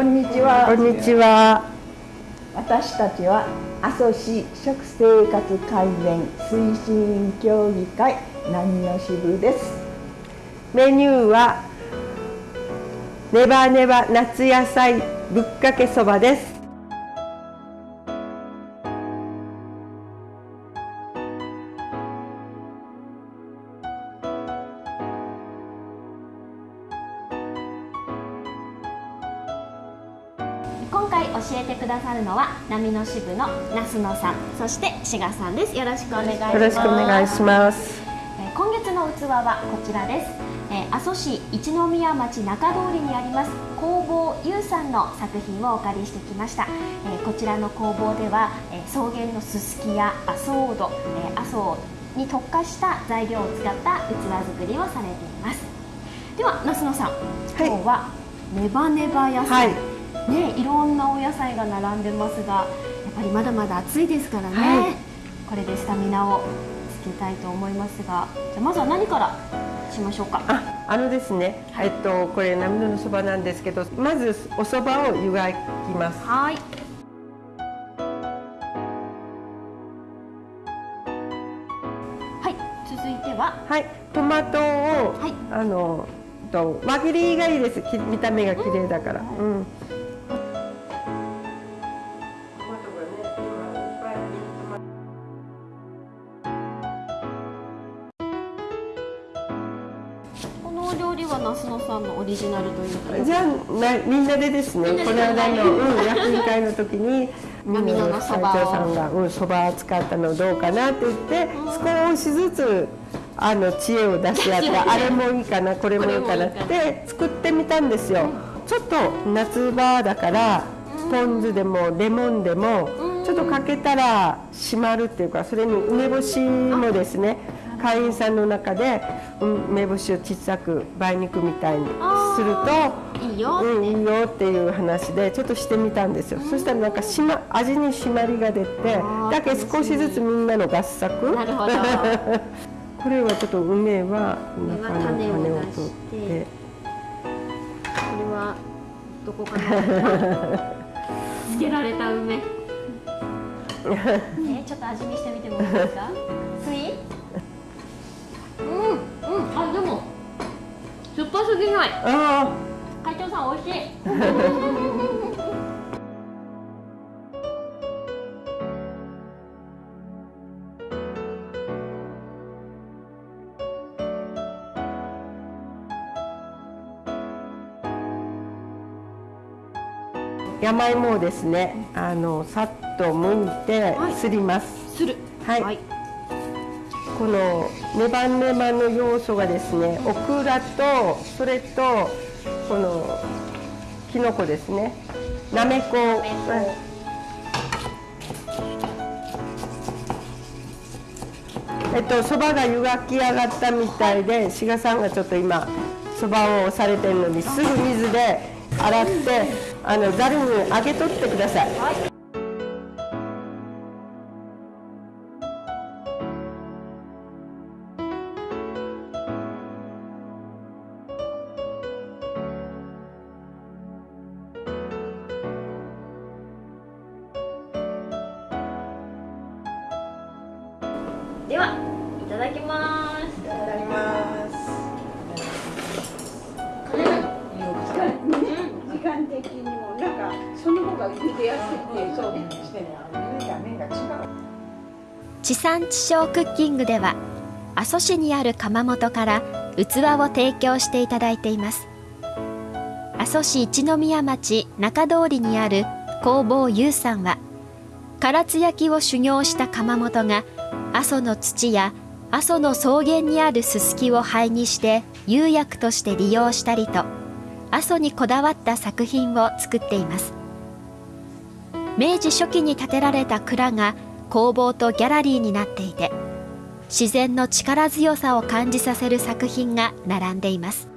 こんにちは。こんにちは。私たちは阿蘇市食生活改善推進協議会波の支部です。メニューはネバネバ夏野菜ぶっかけそばです。回教えてくださるのは波の支部の那須野さんそして志賀さんです。よろしくお願いします。よろしくお願いします。えー今月の器はこちらです、えー阿蘇市一宮町中通りにあります工房ゆうさんの作品をお借りしてきました、えーこちらの工房では、えー草原のすすきや阿蘇おど、えー阿蘇に特化した材料を使った器作りをされています。では那須野さん、今日はネバネバ野菜、はいね、いろんなお野菜が並んでますがやっぱりまだまだ暑いですからね、はいこれでスタミナをつけたいと思いますがじゃあまずは何からしましょうか？あ、あのですね、えっとこれ波のそばなんですけど、まずお蕎麦を湯がきます。はいはい続いては？はい、トマトを、はいあのと輪切りがいいです。き見た目が綺麗だから。うん。このお料理は那須野さんのオリジナルというかじゃあなみんなでですね、この間の、うん、役員会の時に、波野の会そば。さんが、うん、そば使ったのどうかなって言って、少しずつあの知恵を出し合って、あれもいいかな、これもいいかなって作ってみたんですよ。ちょっと夏場だから、ポン酢でもレモンでも、ちょっとかけたら締まるっていうか、それに梅干しもですね。会員さんの中で、うん梅干しを小さく梅肉みたいにすると。いいようん、いいよっていう話でちょっとしてみたんですよ、そしたらなんかし、ま、味に締まりが出てだけど少しずつみんなの合作。なるほど。これはちょっと梅は中の種を取って。これはどこからつ けられた梅。ねちょっと味見してみてもいいですか？すぎない。あ会長さん美味しい。ー山芋をですねあのさっと剥いてはい。すります、する。はい。はい、このネバネバの要素がですねオクラとそれとこのきのこですね。なめこなめこえっとそばが湯がき上がったみたいで志賀さんがちょっと今そばをされてるのにすぐ水で洗ってあのざるにあげとってください。ではいただきますいただきます。時間的にもなんかその方が茹でやすくてそうしてね茹でた麺が違う。地産地消クッキングでは阿蘇市にある窯元から器を提供していただいています阿蘇市一宮町中通りにある工房ゆうさんは唐津焼を修行した窯元が阿蘇の土や阿蘇の草原にあるすすきを灰にして釉薬として利用したりと阿蘇にこだわった作品を作っています。明治初期に建てられた蔵が工房とギャラリーになっていて自然の力強さを感じさせる作品が並んでいます。